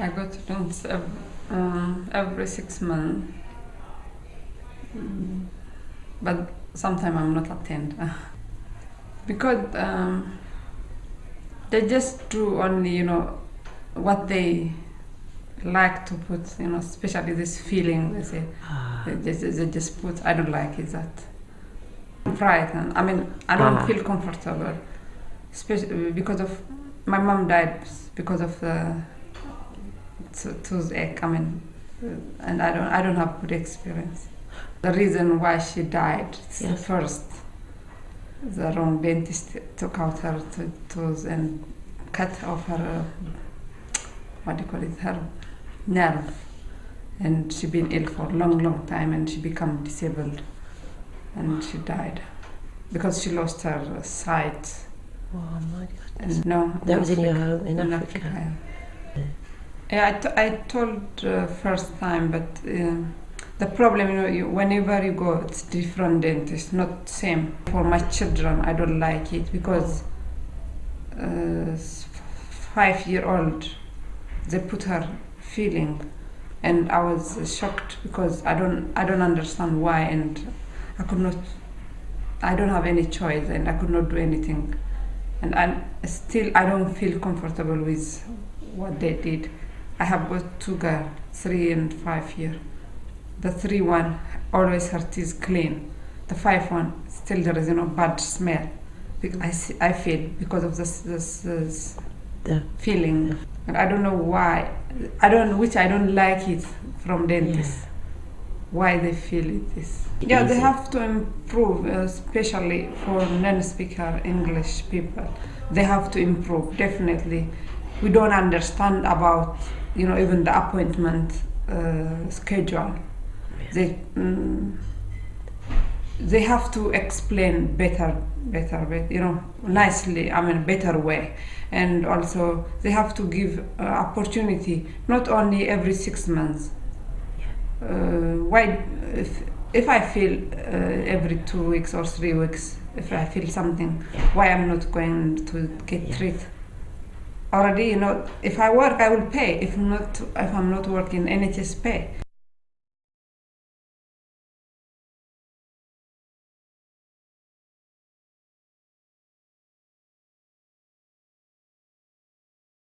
I go to dance ev- um, every six months, Mm, but sometimes I'm not attend. Because um, they just do only you know what they like to put you know especially this feeling they say. Ah, they just, they just put I don't like it, that. Frightened I mean I don't Ah. feel comfortable. Especially because of my mom died because of the to- toothache I mean uh, and I don't I don't have good experience. The reason why she died is the first the wrong dentist took out her to- tooth and cut off her uh, what do you call it her nerve. And she been ill for a long long time and she become disabled. And she died because she lost her sight. Oh my goodness. and no That was in your home in, in Africa. Africa, yeah. I, I told uh, first time, but um the problem, you know, you, whenever you go, it's different dentist, not same. For my children, I don't like it because uh, five year old, they put her feeling, and I was uh, shocked because I don't I don't understand why, and I could not. I don't have any choice, and I could not do anything, and I still I don't feel comfortable with what they did. I have got two girls, three and five year. The three one always her teeth clean. The five one still there is you know bad smell. I see, I feel because of this this, this The- feeling, and I don't know why. I don't which I don't like it from dentists. Why they feel it is. Yeah, they have to improve, uh, especially for non-speaker English people. They have to improve definitely. We don't understand about you know even the appointment uh, schedule. They mm, they have to explain better, better, bet- you know, nicely. I mean, better way, and also they have to give uh, opportunity not only every six months. Uh, why if if I feel uh, every two weeks or three weeks if I feel something why I'm not going to get treated already you know if I work I will pay. If not if I'm not working NHS pay